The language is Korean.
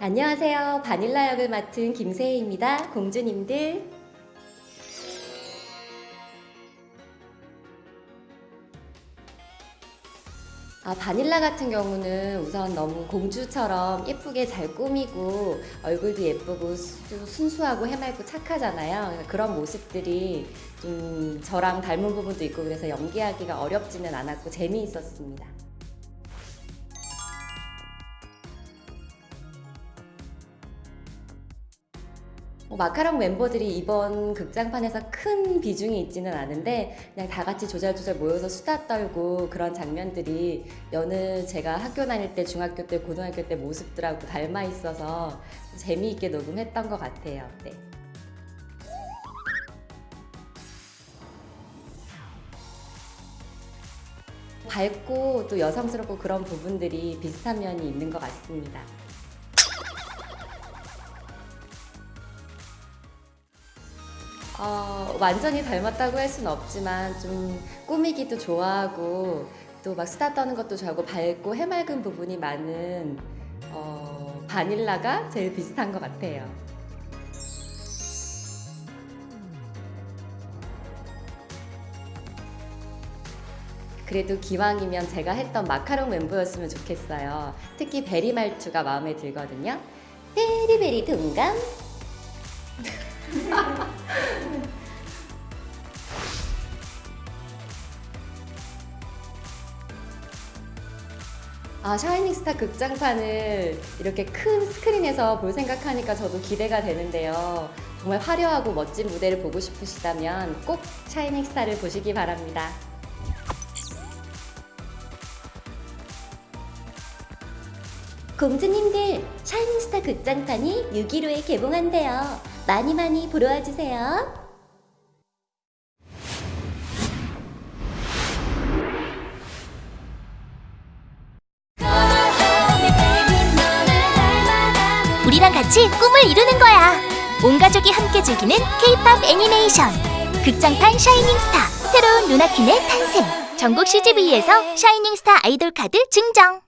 안녕하세요. 바닐라 역을 맡은 김세희입니다. 공주님들. 아, 바닐라 같은 경우는 우선 너무 공주처럼 예쁘게 잘 꾸미고 얼굴도 예쁘고 수- 순수하고 해맑고 착하잖아요. 그런 모습들이 좀 저랑 닮은 부분도 있고 그래서 연기하기가 어렵지는 않았고 재미있었습니다. 마카롱 멤버들이 이번 극장판에서 큰 비중이 있지는 않은데 그냥 다 같이 조잘조잘 모여서 수다 떨고 그런 장면들이 여느 제가 학교 다닐 때 중학교 때 고등학교 때 모습들하고 닮아 있어서 재미있게 녹음했던 것 같아요. 네. 밝고 또 여성스럽고 그런 부분들이 비슷한 면이 있는 것 같습니다. 어, 완전히 닮았다고 할 수는 없지만 좀 꾸미기도 좋아하고 또 막 수다 떠는 것도 좋아하고 밝고 해맑은 부분이 많은 어, 바닐라가 제일 비슷한 것 같아요. 그래도 기왕이면 제가 했던 마카롱 멤버였으면 좋겠어요. 특히 베리 말투가 마음에 들거든요. 베리베리 동감. 아, 샤이닝스타 극장판을 이렇게 큰 스크린에서 볼 생각하니까 저도 기대가 되는데요. 정말 화려하고 멋진 무대를 보고 싶으시다면 꼭 샤이닝스타를 보시기 바랍니다. 공주님들, 샤이닝스타 극장판이 6.15에 개봉한대요. 많이 많이 보러 와주세요. 우리랑 같이 꿈을 이루는 거야. 온 가족이 함께 즐기는 K-POP 애니메이션. 극장판 샤이닝 스타 새로운 루나퀸의 탄생. 전국 CGV에서 샤이닝 스타 아이돌 카드 증정.